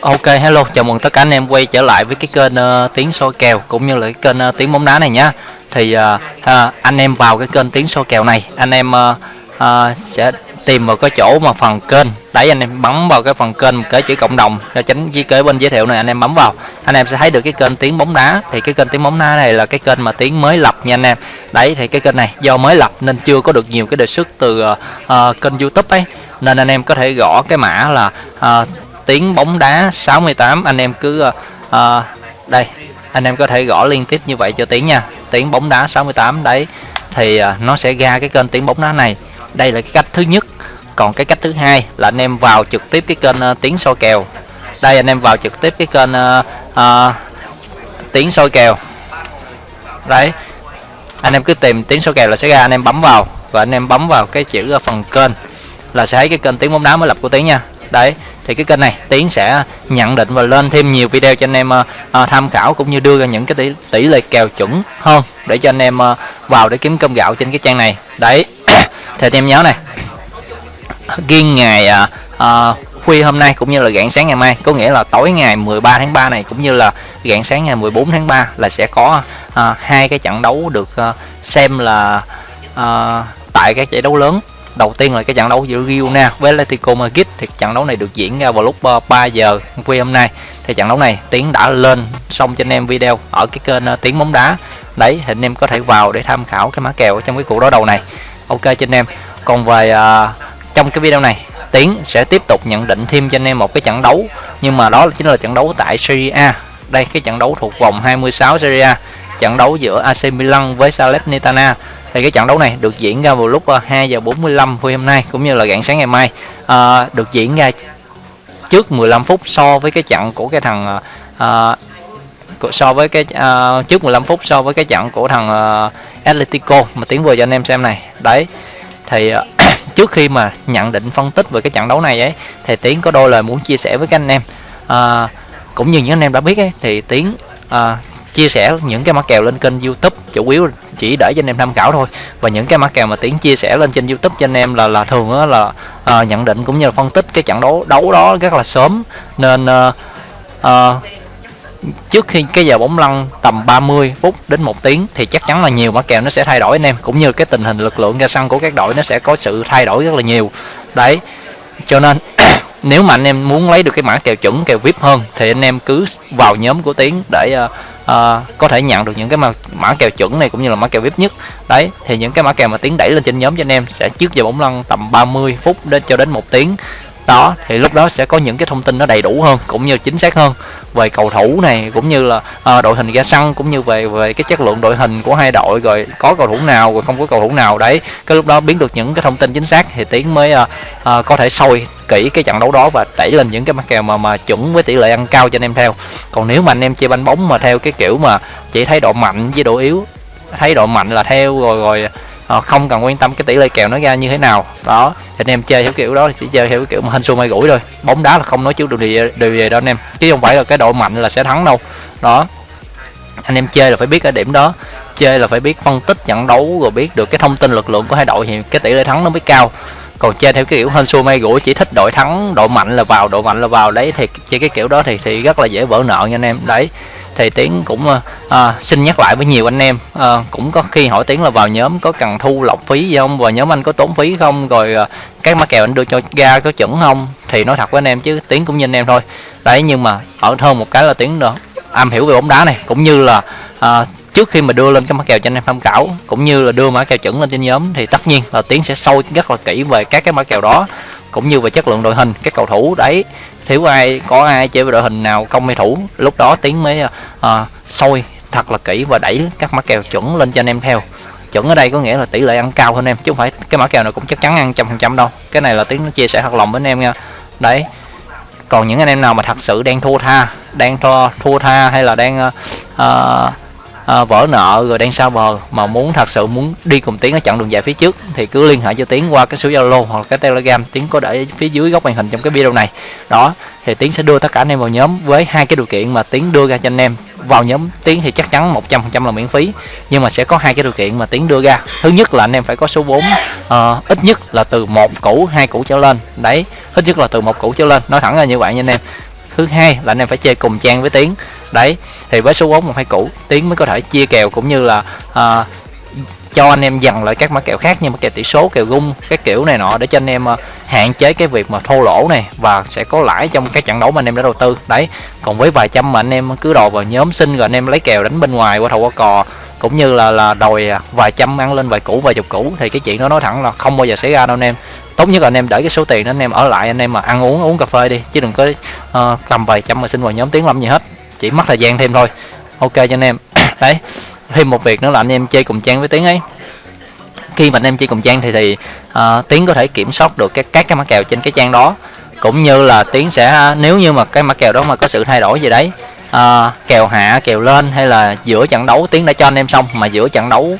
Ok hello, chào mừng tất cả anh em quay trở lại với cái kênh uh, tiếng soi kèo cũng như là cái kênh uh, tiếng bóng đá này nhá. Thì uh, uh, anh em vào cái kênh tiếng soi kèo này, anh em uh, uh, sẽ tìm vào cái chỗ mà phần kênh, đấy anh em bấm vào cái phần kênh cái chữ cộng đồng cho tránh ghi kế bên giới thiệu này anh em bấm vào, anh em sẽ thấy được cái kênh tiếng bóng đá. Thì cái kênh tiếng bóng đá này là cái kênh mà tiếng mới lập nha anh em. Đấy thì cái kênh này do mới lập nên chưa có được nhiều cái đề xuất từ uh, uh, kênh YouTube ấy nên anh em có thể gõ cái mã là uh, tiếng bóng đá 68 anh em cứ uh, đây anh em có thể gõ liên tiếp như vậy cho tiếng nha. Tiếng bóng đá 68 đấy thì uh, nó sẽ ra cái kênh tiếng bóng đá này. Đây là cái cách thứ nhất. Còn cái cách thứ hai là anh em vào trực tiếp cái kênh uh, tiếng soi kèo. Đây anh em vào trực tiếp cái kênh uh, uh, tiếng soi kèo. Đấy anh em cứ tìm tiếng soi kèo là sẽ ra anh em bấm vào. Và anh em bấm vào cái chữ phần kênh là sẽ thấy cái kênh tiếng bóng đá mới lập của tiếng nha đấy thì cái kênh này tiến sẽ nhận định và lên thêm nhiều video cho anh em uh, tham khảo cũng như đưa ra những cái tỷ, tỷ lệ kèo chuẩn hơn để cho anh em uh, vào để kiếm cơm gạo trên cái trang này. Đấy thì anh em nhớ này. Riêng ngày uh, uh, khuya hôm nay cũng như là rạng sáng ngày mai. Có nghĩa là tối ngày 13 tháng 3 này cũng như là rạng sáng ngày 14 tháng 3 là sẽ có uh, hai cái trận đấu được uh, xem là uh, tại các giải đấu lớn đầu tiên là cái trận đấu giữa Girona với Atletico Madrid thì trận đấu này được diễn ra vào lúc ờ, 3 giờ khuya hôm nay. Thì trận đấu này tiến đã lên xong cho anh em video ở cái kênh ờ, tiến bóng đá. Đấy thì anh em có thể vào để tham khảo cái mã kèo trong cái cuộc đối đầu này. Ok cho anh em. Còn về uh, trong cái video này tiến sẽ tiếp tục nhận định thêm cho anh em một cái trận đấu. Nhưng mà đó chính là trận đấu tại Serie A. Đây cái trận đấu thuộc vòng 26 Serie A. Trận đấu giữa AC Milan với Salernitana thì cái trận đấu này được diễn ra vào lúc ờ, 2 giờ 45 phút hôm nay cũng như là rạng sáng ngày mai. À, được diễn ra trước 15 phút so với cái trận của cái thằng à, so với cái à, trước 15 phút so với cái trận của thằng à, Atletico mà tiến vừa cho anh em xem này. Đấy thì trước khi mà nhận định phân tích về cái trận đấu này ấy thì tiến có đôi lời muốn chia sẻ với các anh em. À, cũng như những anh em đã biết ấy thì tiến à, chia sẻ những cái mã kèo lên kênh youtube chủ yếu chỉ để cho anh em tham khảo thôi. Và những cái mã kèo mà tiến chia sẻ lên trên youtube cho anh em là là thường đó là à, nhận định cũng như là phân tích cái trận đấu đấu đó rất là sớm. Nên à, à, trước khi cái giờ bóng lăn tầm 30 phút đến một tiếng thì chắc chắn là nhiều mã kèo nó sẽ thay đổi anh em cũng như cái tình hình lực lượng ra sân của các đội nó sẽ có sự thay đổi rất là nhiều. Đấy cho nên nếu mà anh em muốn lấy được cái mã kèo chuẩn kèo vip hơn thì anh em cứ vào nhóm của tiến để uh, uh, có thể nhận được những cái mã, mã kèo chuẩn này cũng như là mã kèo vip nhất. Đấy thì những cái mã kèo mà tiến đẩy lên trên nhóm cho anh em sẽ trước giờ bóng lăn tầm 30 phút đến cho đến một tiếng. Đó thì lúc đó sẽ có những cái thông tin nó đầy đủ hơn cũng như chính xác hơn về cầu thủ này cũng như là uh, đội hình ra sân cũng như về về cái chất lượng đội hình của hai đội rồi có cầu thủ nào rồi không có cầu thủ nào. Đấy cái lúc đó biến được những cái thông tin chính xác thì tiến mới uh, uh, có thể sôi kỹ cái trận đấu đó và đẩy lên những cái mắc kèo mà mà chuẩn với tỷ lệ ăn cao cho anh em theo. Còn nếu mà anh em chơi banh bóng mà theo cái kiểu mà chỉ thấy độ mạnh với độ yếu thấy độ mạnh là theo rồi rồi à, không cần quan tâm cái tỷ lệ kèo nó ra như thế nào. Đó thì anh em chơi theo kiểu đó thì chỉ chơi theo cái kiểu mà hình xui may gũi thôi. Bóng đá là không nói trước được điều gì, điều gì đâu anh em. Chứ không phải là cái độ mạnh là sẽ thắng đâu. Đó anh em chơi là phải biết cái điểm đó. Chơi là phải biết phân tích trận đấu rồi biết được cái thông tin lực lượng của hai đội thì cái tỷ lệ thắng nó mới cao còn chơi theo cái kiểu hên xui may gũi chỉ thích đội thắng độ mạnh là vào độ mạnh là vào. Đấy thì chơi cái kiểu đó thì thì rất là dễ vỡ nợ nha anh em. Đấy thì tiến cũng à, xin nhắc lại với nhiều anh em. À, cũng có khi hỏi tiến là vào nhóm có cần thu lọc phí gì không? Và nhóm anh có tốn phí không? Rồi à, các mã kèo anh đưa cho ra có chuẩn không? Thì nói thật với anh em chứ tiến cũng như anh em thôi. Đấy nhưng mà ở hơn một cái là tiến đó am hiểu về bóng đá này cũng như là à, trước khi mà đưa lên cái mã kèo cho anh em tham khảo cũng như là đưa mã kèo chuẩn lên trên nhóm thì tất nhiên là tiến sẽ sâu rất là kỹ về các cái mã kèo đó cũng như về chất lượng đội hình các cầu thủ đấy. Thiếu ai có ai chơi với đội hình nào công hay thủ lúc đó tiến mới ờ, à, sôi thật là kỹ và đẩy các mã kèo chuẩn lên cho anh em theo. Chuẩn ở đây có nghĩa là tỷ lệ ăn cao hơn em chứ không phải cái mã kèo nào cũng chắc chắn ăn trăm phần trăm đâu. Cái này là tiến nó chia sẻ thật lòng với anh em nha. Đấy. Còn những anh em nào mà thật sự đang thua tha đang thua thua tha hay là đang uh, à, vỡ nợ rồi đang sao bờ mà muốn thật sự muốn đi cùng tiến ở chặng đường dài phía trước thì cứ liên hệ cho tiến qua cái số zalo hoặc cái telegram. Tiến có để phía dưới góc màn hình trong cái video này. Đó thì tiến sẽ đưa tất cả anh em vào nhóm với hai cái điều kiện mà tiến đưa ra cho anh em. Vào nhóm tiến thì chắc chắn 100% là miễn phí nhưng mà sẽ có hai cái điều kiện mà tiến đưa ra. Thứ nhất là anh em phải có số vốn uh, ít nhất là từ một củ hai củ trở lên. Đấy ít nhất là từ một củ trở lên. Nói thẳng là như vậy nha anh em. Thứ hai là anh em phải chơi cùng trang với tiến đấy thì với số vốn một hai củ tiến mới có thể chia kèo cũng như là à, cho anh em dặn lại các mã kèo khác như mã kèo tỷ số kèo gung các kiểu này nọ để cho anh em à, hạn chế cái việc mà thô lỗ này và sẽ có lãi trong các trận đấu mà anh em đã đầu tư. Đấy còn với vài trăm mà anh em cứ đòi vào nhóm sinh rồi anh em lấy kèo đánh bên ngoài qua thầu qua cò cũng như là là đòi à, vài trăm ăn lên vài củ vài chục củ thì cái chuyện đó nói thẳng là không bao giờ xảy ra đâu anh em. Tốt nhất là anh em để cái số tiền đó anh em ở lại anh em mà ăn uống uống cà phê đi chứ đừng có à, uh, cầm vài trăm mà xin vào nhóm tiếng làm gì hết chỉ mất thời gian thêm thôi. Ok cho anh em. Đấy thêm một việc nữa là anh em chơi cùng trang với tiếng ấy. Khi mà anh em chơi cùng trang thì thì uh, tiến có thể kiểm soát được các các cái mã kèo trên cái trang đó. Cũng như là tiến sẽ nếu như mà cái mã kèo đó mà có sự thay đổi gì đấy uh, kèo hạ kèo lên hay là giữa trận đấu tiến đã cho anh em xong mà giữa trận đấu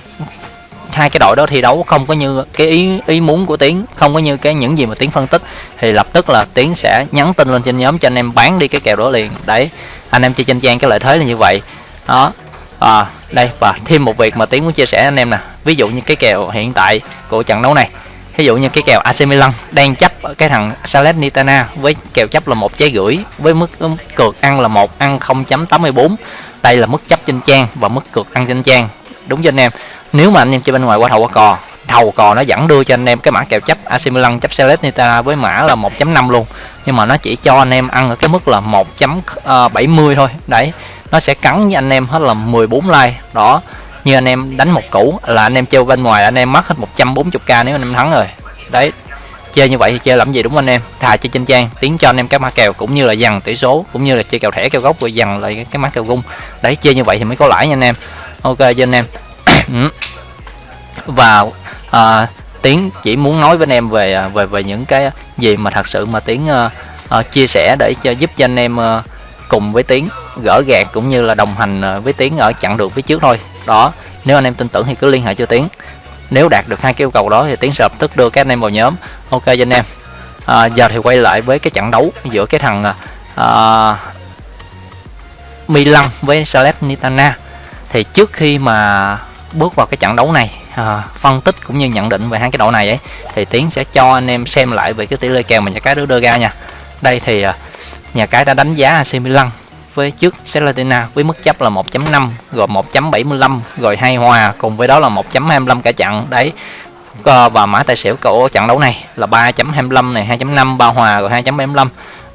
hai cái đội đó thi đấu không có như cái ý ý muốn của tiến không có như cái những gì mà tiến phân tích thì lập tức là tiến sẽ nhắn tin lên trên nhóm cho anh em bán đi cái kèo đó liền. Đấy anh em chơi trên trang cái lợi thế là như vậy. Đó. À, đây và thêm một việc mà tiến muốn chia sẻ anh em nè. Ví dụ như cái kèo hiện tại của trận đấu này. Ví dụ như cái kèo AC Milan đang chấp cái thằng Salernitana với kèo chấp là một trái gửi với mức cược ăn là một ăn 0.84 đây là mức chấp trên trang và mức cược ăn trên trang. Đúng cho anh em? Nếu mà anh em chơi bên ngoài qua thầu qua cò thầu cò nó vẫn đưa cho anh em cái mã kèo chấp AC Milan, chấp Salernitana với mã là 1.5 luôn. Nhưng mà nó chỉ cho anh em ăn ở cái mức là 1.70 ờ, thôi. Đấy, nó sẽ cắn với anh em hết là 14 like. Đó, như anh em đánh một củ là anh em chơi bên ngoài, anh em mất hết 140k nếu anh em thắng rồi. Đấy, chơi như vậy thì chơi làm gì đúng không anh em? Thà chơi trên trang, tiến cho anh em các mã kèo cũng như là dằn tỷ số, cũng như là chơi kèo thẻ, kèo gốc, rồi dằn lại cái mã kèo gung đấy, chơi như vậy thì mới có lãi nha anh em. Ok, cho anh em. Ừ. Và à, tiến chỉ muốn nói với anh em về à, về về những cái gì mà thật sự mà tiến uh, uh, chia sẻ để cho giúp cho anh em uh, cùng với tiến gỡ gạt cũng như là đồng hành với tiến ở chặng đường phía trước thôi. Đó nếu anh em tin tưởng thì cứ liên hệ cho tiến. Nếu đạt được hai cái yêu cầu đó thì tiến sẽ lập tức đưa các anh em vào nhóm. Ok cho anh em. À, giờ thì quay lại với cái trận đấu giữa cái thằng à, Milan với Salernitana. Thì trước khi mà bước vào cái trận đấu này à, phân tích cũng như nhận định về hai cái độ này ấy thì tiến sẽ cho anh em xem lại về cái tỷ lệ kèo mà nhà cái đưa đưa ra nha. Đây thì à, nhà cái đã đánh giá AC Milan với trước Salernitana với mức chấp là 1.5 rồi 1.75 rồi hai hòa cùng với đó là 1.25 cả trận. Đấy ờ, và mã tài xỉu của trận đấu này là 3.25 này 2.5 ba hòa rồi 2.75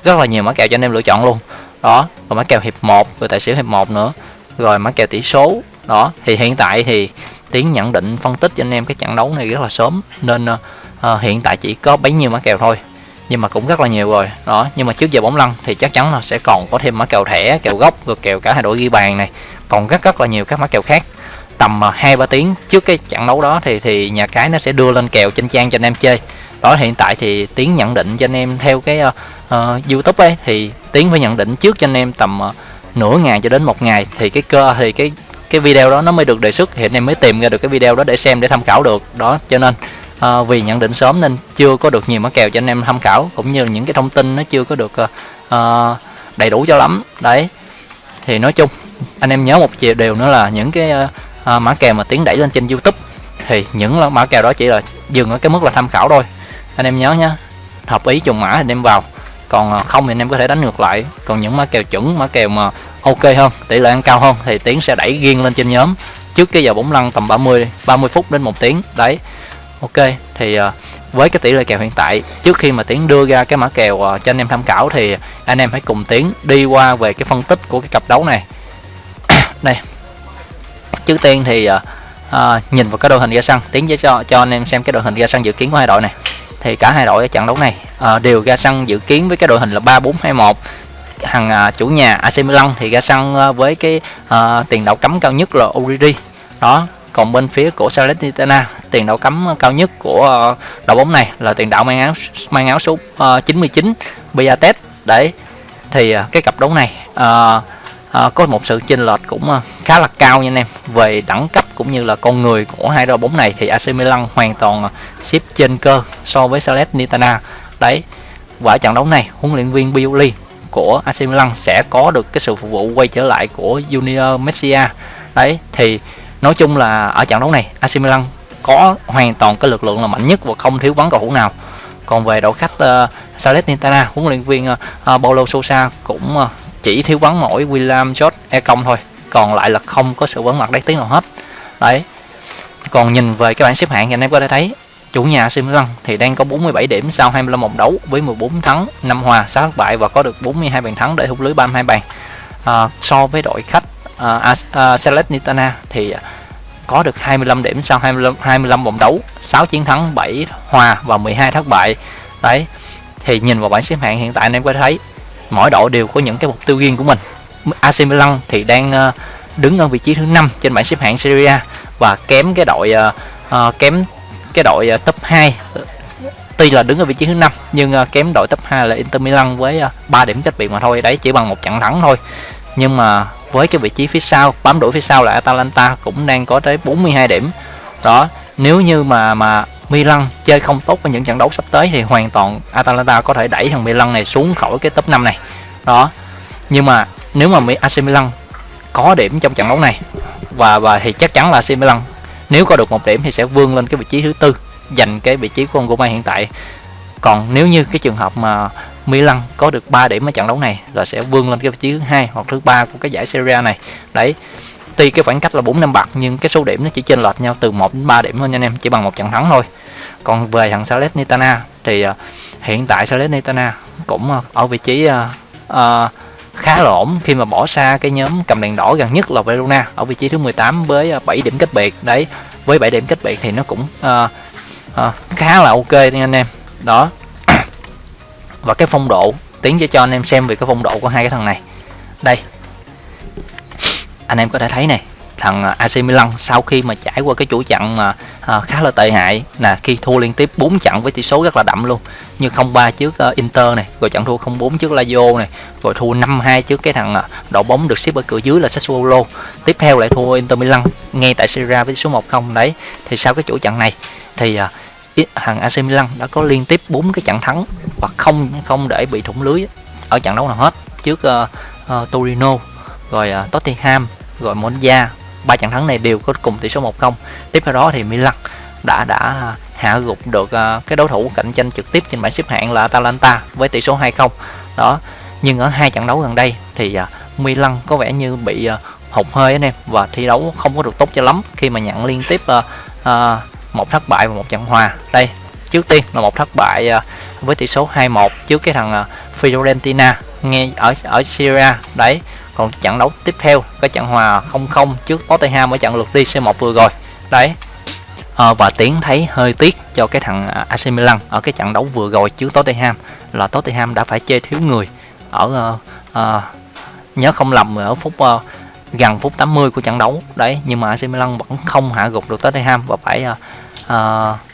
rất là nhiều mã kèo cho anh em lựa chọn luôn. Đó rồi mã kèo hiệp 1 rồi tài xỉu hiệp 1 nữa rồi mã kèo tỷ số. Đó thì hiện tại thì tiến nhận định phân tích cho anh em cái trận đấu này rất là sớm. Nên uh, hiện tại chỉ có bấy nhiêu mã kèo thôi nhưng mà cũng rất là nhiều rồi. Đó nhưng mà trước giờ bóng lăn thì chắc chắn là sẽ còn có thêm mã kèo thẻ kèo gốc rồi kèo cả hai đội ghi bàn này. Còn rất rất là nhiều các mã kèo khác. Tầm ờ, hai ba tiếng trước cái trận đấu đó thì thì nhà cái nó sẽ đưa lên kèo trên trang cho anh em chơi. Đó hiện tại thì tiến nhận định cho anh em theo cái uh, uh, youtube ấy thì tiến phải nhận định trước cho anh em tầm uh, nửa ngày cho đến một ngày. Thì cái cơ thì cái cái video đó nó mới được đề xuất. Hiện em mới tìm ra được cái video đó để xem để tham khảo được. Đó cho nên uh, vì nhận định sớm nên chưa có được nhiều mã kèo cho anh em tham khảo cũng như những cái thông tin nó chưa có được uh, đầy đủ cho lắm. Đấy thì nói chung anh em nhớ một điều nữa là những cái uh, mã kèo mà tiến đẩy lên trên youtube thì những mã kèo đó chỉ là dừng ở cái mức là tham khảo thôi. Anh em nhớ nhé hợp ý trùng mã anh em vào còn không thì anh em có thể đánh ngược lại. Còn những mã kèo chuẩn mã kèo mà ok hơn tỷ lệ ăn cao hơn thì tiến sẽ đẩy riêng lên trên nhóm. Trước cái giờ bóng lăn tầm 30 30 phút đến một tiếng. Đấy. Ok thì ờ, với cái tỷ lệ kèo hiện tại trước khi mà tiến đưa ra cái mã kèo ờ, cho anh em tham khảo thì anh em hãy cùng tiến đi qua về cái phân tích của cái cặp đấu này. Đây trước tiên thì uh, nhìn vào cái đội hình ra sân. Tiến sẽ cho cho anh em xem cái đội hình ra sân dự kiến của hai đội này. Thì cả hai đội ở trận đấu này uh, đều ra sân dự kiến với cái đội hình là 3 4 2 1 hàng à, chủ nhà AC Milan thì ra sân à, với cái uh, tiền đạo cấm cao nhất là Origi. Đó còn bên phía của Salernitana tiền đạo cấm cao nhất của uh, đội bóng này là tiền đạo mang áo mang áo số uh, 99 Biatet đấy thì uh, cái cặp đấu này uh, uh, có một sự chênh lệch cũng uh, khá là cao nha anh em. Về đẳng cấp cũng như là con người của hai đội bóng này thì AC Milan hoàn toàn xếp trên cơ so với Salernitana. Đấy quả trận đấu này huấn luyện viên bioli của AC Milan sẽ có được cái sự phục vụ quay trở lại của Junior Messia. Đấy thì nói chung là ở trận đấu này AC Milan có hoàn toàn cái lực lượng là mạnh nhất và không thiếu vắng cầu thủ nào. Còn về đội khách uh, Salernitana huấn luyện viên uh, Paulo Sousa cũng uh, chỉ thiếu vắng mỗi William George E công thôi còn lại là không có sự vắng mặt đáng tiếng nào hết. Đấy còn nhìn về cái bảng xếp hạng thì anh em có thể thấy chủ nhà AC thì đang có 47 điểm sau 25 vòng đấu với 14 thắng 5 hòa 6 thất bại và có được 42 bàn thắng để hút lưới 32 bàn. À, so với đội khách à, uh, uh, à, Nitana thì có được 25 điểm sau 25 25 vòng đấu 6 chiến thắng 7 hòa và 12 thất bại. Đấy thì nhìn vào bảng xếp hạng hiện tại anh em có thấy mỗi đội đều có những cái mục tiêu riêng của mình. AC Milan thì đang à, đứng ở vị trí thứ 5 trên bảng xếp hạng Serie A và kém cái đội uh, kém cái đội uh, top 2 tuy là đứng ở vị trí thứ năm nhưng uh, kém đội top 2 là Inter Milan với à, uh, 3 điểm cách biệt mà thôi. Đấy chỉ bằng một trận thắng thôi. Nhưng mà với cái vị trí phía sau bám đuổi phía sau là Atalanta cũng đang có tới 42 điểm. Đó nếu như mà mà Milan chơi không tốt với những trận đấu sắp tới thì hoàn toàn Atalanta có thể đẩy thằng Milan này xuống khỏi cái top 5 này. Đó nhưng mà nếu mà AC Milan có điểm trong trận đấu này và và thì chắc chắn là AC Milan nếu có được một điểm thì sẽ vươn lên cái vị trí thứ tư giành cái vị trí của ông Roma hiện tại. Còn nếu như cái trường hợp mà Milan có được 3 điểm ở trận đấu này là sẽ vươn lên cái vị trí thứ hai hoặc thứ ba của cái giải Serie A này. Đấy tuy cái khoảng cách là 4 năm bạc nhưng cái số điểm nó chỉ chênh lệch nhau từ 1 đến 3 điểm thôi nha anh em chỉ bằng một trận thắng thôi. Còn về thằng Salernitana thì uh, hiện tại Salernitana cũng uh, ở vị trí uh, uh, khá là ổn khi mà bỏ xa cái nhóm cầm đèn đỏ gần nhất là Verona ở vị trí thứ 18 với ờ, 7 điểm cách biệt. Đấy với 7 điểm cách biệt thì nó cũng uh, uh, khá là ok nha anh em. Đó. Và cái phong độ tiến cho cho anh em xem về cái phong độ của hai cái thằng này. Đây. Anh em có thể thấy này thằng à, AC Milan sau khi mà trải qua cái chuỗi chặn mà à, khá là tệ hại là khi thua liên tiếp 4 trận với tỷ số rất là đậm luôn như 0-3 trước uh, Inter này rồi trận thua 0-4 trước Lazio này rồi thua 5-2 trước cái thằng uh, đội bóng được xếp ở cửa dưới là Sassuolo. Tiếp theo lại thua Inter Milan ngay tại Serie với số 1-0 đấy thì sau cái chuỗi trận này thì uh, thằng AC Milan đã có liên tiếp 4 cái trận thắng và không không để bị thủng lưới ở trận đấu nào hết. Trước uh, uh, Torino rồi uh, Tottenham rồi Monza ba trận thắng này đều có cùng tỷ số 1-0 tiếp theo đó thì Milan đã đã hạ gục được ờ, cái đối thủ cạnh tranh trực tiếp trên bảng xếp hạng là Atalanta với tỷ số 2-0 đó, nhưng ở hai trận đấu gần đây thì ờ, Milan có vẻ như bị ờ, hụt hơi anh em, và thi đấu không có được tốt cho lắm khi mà nhận liên tiếp một thất bại và một trận hòa. Đây, trước tiên là một thất bại với tỷ số 2-1 trước cái thằng Fiorentina, nghe ở ở Syria đấy còn trận đấu tiếp theo cái trận hòa 0-0 trước Tottenham ở trận lượt đi C1 vừa rồi. Đấy. À, và tiến thấy hơi tiếc cho cái thằng à, AC Milan ở cái trận đấu vừa rồi trước Tottenham là Tottenham đã phải chơi thiếu người ở uh, uh, nhớ không lầm ở phút uh, gần phút 80 của trận đấu. Đấy nhưng mà AC Milan vẫn không hạ gục được Tottenham và phải uh, uh,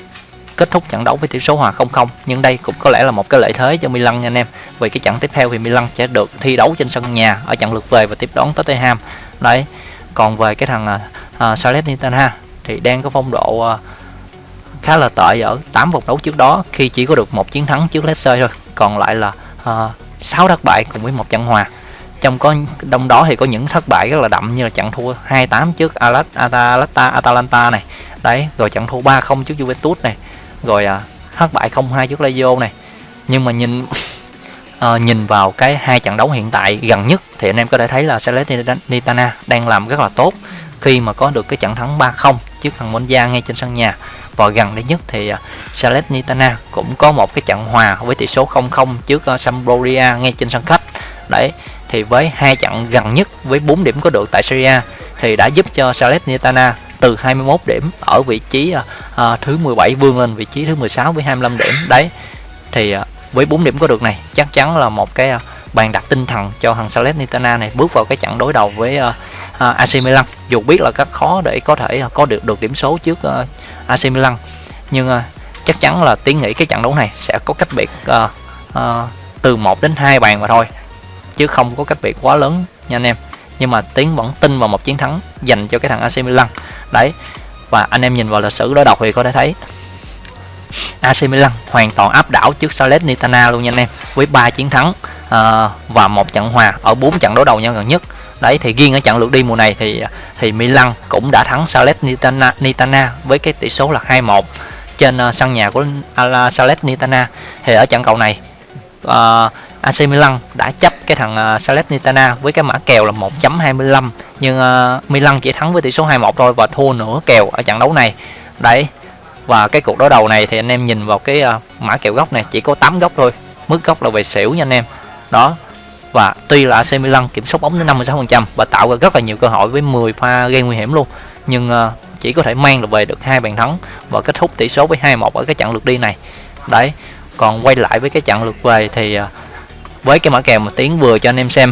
kết thúc trận đấu với tỷ số hòa 0-0 nhưng đây cũng có lẽ là một cái lợi thế cho Milan nha anh em. Vì cái trận tiếp theo thì Milan sẽ được thi đấu trên sân nhà ở trận lượt về và tiếp đón Tottenham. Đấy còn về cái thằng uh, Salernitana thì đang có phong độ uh, khá là tệ ở 8 vòng đấu trước đó khi chỉ có được một chiến thắng trước Lecce thôi. Còn lại là uh, 6 thất bại cùng với một trận hòa. Trong có đông đó thì có những thất bại rất là đậm như là trận thua 2-8 trước Atalanta Atalanta này. Đấy rồi trận thua 3-0 trước Juventus này rồi à, thất bại 0-2 trước Lazio này. Nhưng mà nhìn à, nhìn vào cái hai trận đấu hiện tại gần nhất thì anh em có thể thấy là Salernitana đang làm rất là tốt. Khi mà có được cái trận thắng 3-0 trước thằng Monza ngay trên sân nhà. Và gần đây nhất thì à, Salernitana cũng có một cái trận hòa với tỷ số 0-0 trước ờ, Sampdoria ngay trên sân khách. Đấy thì với hai trận gần nhất với 4 điểm có được tại Serie A thì đã giúp cho Salernitana từ 21 điểm ở vị trí uh, thứ 17 vươn lên vị trí thứ 16 với 25 điểm. Đấy thì uh, với 4 điểm có được này chắc chắn là một cái uh, bàn đặt tinh thần cho thằng Salernitana này bước vào cái trận đối đầu với uh, uh, AC Milan. Dù biết là rất khó để có thể uh, có được được điểm số trước uh, AC Milan nhưng uh, chắc chắn là tiến nghĩ cái trận đấu này sẽ có cách biệt uh, uh, từ 1 đến 2 bàn mà thôi chứ không có cách biệt quá lớn nha anh em. Nhưng mà tiến vẫn tin vào một chiến thắng dành cho cái thằng AC Milan đấy và anh em nhìn vào lịch sử đối đầu thì có thể thấy AC Milan hoàn toàn áp đảo trước Salernitana luôn nha anh em với 3 chiến thắng uh, và một trận hòa ở 4 trận đối đầu nhau gần nhất. Đấy thì riêng ở trận lượt đi mùa này thì thì Milan cũng đã thắng Salernitana Nitana với cái tỷ số là 2-1 trên uh, sân nhà của Salernitana thì ở trận cầu này uh, AC Milan đã chấp cái thằng uh, Salernitana với cái mã kèo là 1.25 nhưng uh, Milan chỉ thắng với tỷ số 2-1 thôi và thua nửa kèo ở trận đấu này. Đấy và cái cuộc đối đầu này thì anh em nhìn vào cái uh, mã kèo góc này chỉ có 8 góc thôi mức góc là về xỉu nha anh em. Đó và tuy là AC Milan kiểm soát bóng đến 56% và tạo ra rất là nhiều cơ hội với 10 pha gây nguy hiểm luôn nhưng uh, chỉ có thể mang được về được hai bàn thắng và kết thúc tỷ số với 2-1 ở cái trận lượt đi này. Đấy còn quay lại với cái trận lượt về thì uh, với cái mã kèo mà tiến vừa cho anh em xem.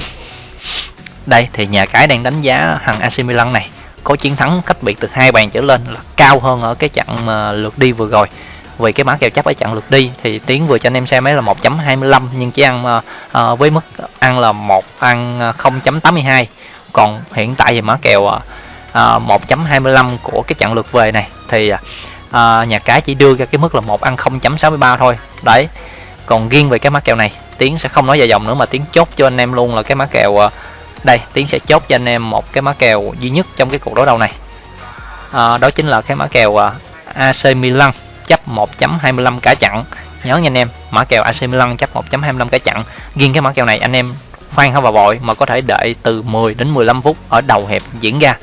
Đây thì nhà cái đang đánh giá thằng AC Milan này. Có chiến thắng cách biệt từ hai bàn trở lên là cao hơn ở cái trận mà lượt đi vừa rồi. Vì cái mã kèo chấp ở trận lượt đi thì tiến vừa cho anh em xem ấy là 1.25 nhưng chỉ ăn uh, uh, với mức ăn là một ăn ờ, 0.82 còn hiện tại thì mã kèo uh, 1.25 của cái trận lượt về này thì uh, nhà cái chỉ đưa ra cái mức là một ăn 0.63 thôi. Đấy còn riêng về cái mã kèo này tiến sẽ không nói dài dòng nữa mà tiến chốt cho anh em luôn là cái mã kèo ờ, đây tiến sẽ chốt cho anh em một cái mã kèo duy nhất trong cái cuộc đối đầu này. À, đó chính là cái mã kèo ờ, AC Milan chấp 1.25 cả chặn nhớ nha anh em mã kèo AC Milan chấp 1.25 cả chặn riêng cái mã kèo này anh em khoan không vào vội mà có thể đợi từ 10 đến 15 phút ở đầu hẹp diễn ra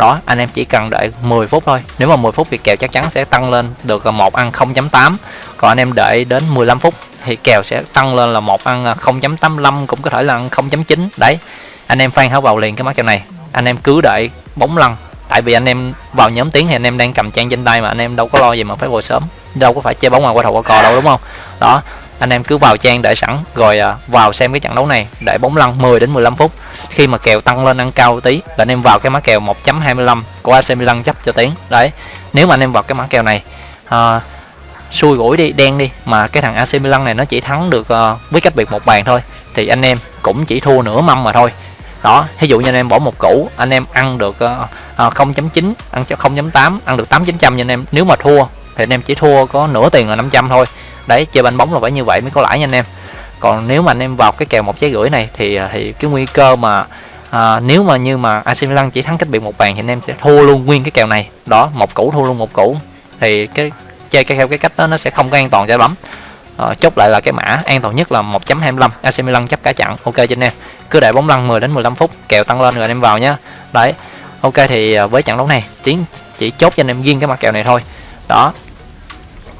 đó anh em chỉ cần đợi 10 phút thôi. Nếu mà 10 phút thì kèo chắc chắn sẽ tăng lên được một ăn 0.8 còn anh em đợi đến 15 phút thì kèo sẽ tăng lên là một ăn 0.85 cũng có thể là 0.9 đấy, anh em phan háo vào liền cái mã kèo này. Anh em cứ đợi bóng lăn. Tại vì anh em vào nhóm tiếng thì anh em đang cầm trang trên tay mà anh em đâu có lo gì mà phải ngồi sớm. Đâu có phải chơi bóng ngoài qua thầu qua cò đâu, đúng không? Đó anh em cứ vào trang đợi sẵn rồi à, vào xem cái trận đấu này để bóng lăn 10 đến 15 phút. Khi mà kèo tăng lên ăn cao tí là anh em vào cái mã kèo 1.25 của AC Milan chấp cho tiếng. Đấy nếu mà anh em vào cái mã kèo này à, xui gũi đi đen đi mà cái thằng AC Milan này nó chỉ thắng được uh, với cách biệt một bàn thôi thì anh em cũng chỉ thua nửa mâm mà thôi. Đó ví dụ như anh em bỏ một củ anh em ăn được uh, uh, 0.9 ăn cho 0.8 ăn được 8 900 cho anh em nếu mà thua thì anh em chỉ thua có nửa tiền là 500 thôi đấy chơi banh bóng là phải như vậy mới có lãi nha anh em. Còn nếu mà anh em vào cái kèo một trái rưỡi này thì à, thì cái nguy cơ mà à, nếu mà như mà AC Milan chỉ thắng cách biệt một bàn thì anh em sẽ thua luôn nguyên cái kèo này. Đó một củ thua luôn một củ. Thì cái chơi cái theo cái cách đó nó sẽ không có an toàn cho lắm à, ờ, chốt lại là cái mã an toàn nhất là 1.25 AC Milan chấp cả chặn. Ok cho anh em. Cứ để bóng lăn 10 đến 15 phút kèo tăng lên rồi anh em vào nhé đấy ok thì à, với trận đấu này tiến chỉ chốt cho anh em riêng cái mặt kèo này thôi. Đó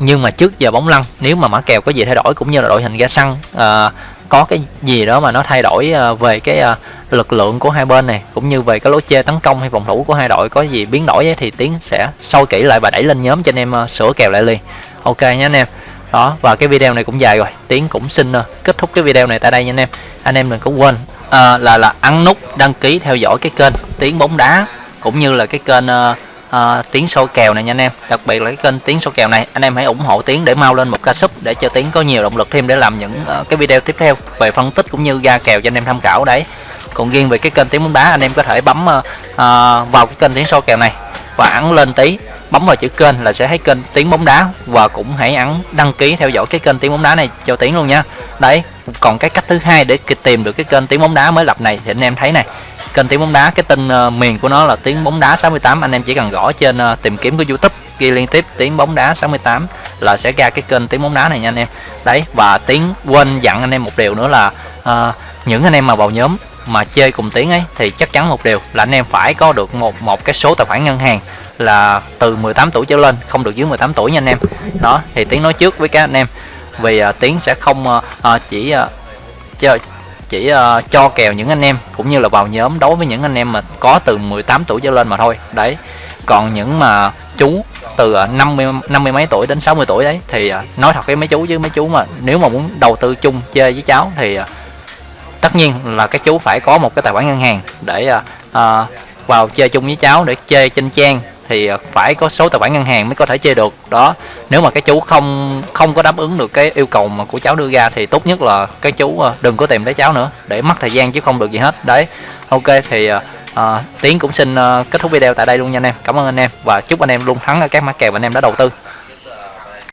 nhưng mà trước giờ bóng lăn nếu mà mã kèo có gì thay đổi cũng như là đội hình ra sân uh, ờ, có cái gì đó mà nó thay đổi uh, về cái uh, lực lượng của hai bên này cũng như về cái lối chơi tấn công hay phòng thủ của hai đội có gì biến đổi ấy, thì tiến sẽ sâu kỹ lại và đẩy lên nhóm cho anh em uh, sửa kèo lại liền. Ok nhé anh em. Đó và cái video này cũng dài rồi. Tiến cũng xin uh, kết thúc cái video này tại đây nha anh em. Anh em đừng có quên uh, là là ấn nút đăng ký theo dõi cái kênh tiến bóng đá cũng như là cái kênh uh, uh, tiếng số kèo này nha anh em. Đặc biệt là cái kênh tiếng số kèo này anh em hãy ủng hộ tiếng để mau lên một ca sub để cho tiếng có nhiều động lực thêm để làm những uh, cái video tiếp theo về phân tích cũng như ra kèo cho anh em tham khảo đấy. Còn riêng về cái kênh tiếng bóng đá anh em có thể bấm uh, uh, vào cái kênh tiếng số kèo này và ấn lên tí bấm vào chữ kênh là sẽ thấy kênh tiếng bóng đá và cũng hãy ấn đăng ký theo dõi cái kênh tiếng bóng đá này cho tiếng luôn nha. Đấy còn cái cách thứ hai để tìm được cái kênh tiếng bóng đá mới lập này thì anh em thấy này kênh tiếng bóng đá cái tên uh, miền của nó là tiếng bóng đá 68 anh em chỉ cần gõ trên uh, tìm kiếm của YouTube ghi liên tiếp tiếng bóng đá 68 là sẽ ra cái kênh tiếng bóng đá này nha anh em. Đấy và tiếng quên dặn anh em một điều nữa là uh, những anh em mà vào nhóm mà chơi cùng tiếng ấy thì chắc chắn một điều là anh em phải có được một một cái số tài khoản ngân hàng là từ 18 tuổi trở lên không được dưới 18 tuổi nha anh em. Đó thì tiếng nói trước với các anh em. Vì uh, tiếng sẽ không uh, chỉ uh, chơi chỉ uh, cho kèo những anh em cũng như là vào nhóm đối với những anh em mà có từ 18 tuổi trở lên mà thôi. Đấy. Còn những mà chú từ ờ, 50 50 mấy tuổi đến 60 tuổi đấy thì uh, nói thật với mấy chú với mấy chú mà nếu mà muốn đầu tư chung chơi với cháu thì uh, tất nhiên là các chú phải có một cái tài khoản ngân hàng để uh, uh, vào chơi chung với cháu để chơi trên trang thì ờ, phải có số tài khoản ngân hàng mới có thể chơi được. Đó nếu mà cái chú không không có đáp ứng được cái yêu cầu mà của cháu đưa ra thì tốt nhất là cái chú ờ, đừng có tìm tới cháu nữa để mất thời gian chứ không được gì hết. Đấy ok thì uh, tiến cũng xin uh, kết thúc video tại đây luôn nha anh em. Cảm ơn anh em và chúc anh em luôn thắng ở các mã kèo anh em đã đầu tư.